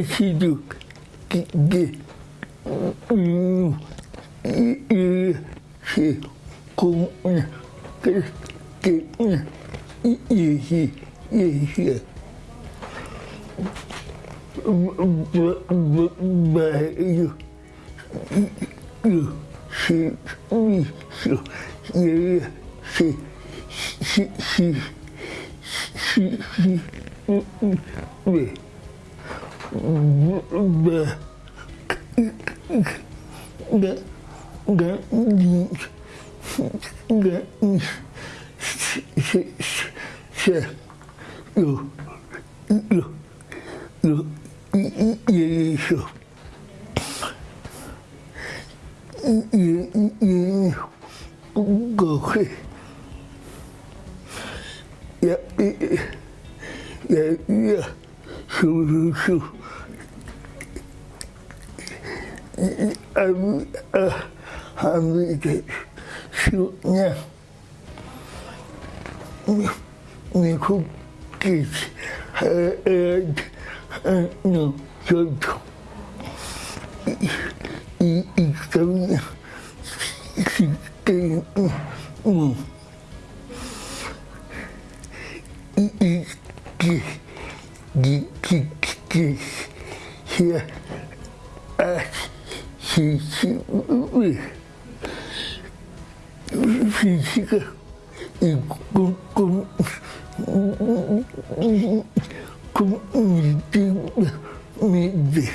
sido de igreja com cristã igreja. Vários serviços e se se se se se se 我我我你我你是是是有有有也也也有也也不可会也也也也修修修。habita su na me cookies and no joto e caminha se e e e que que que que que que física e com com com me me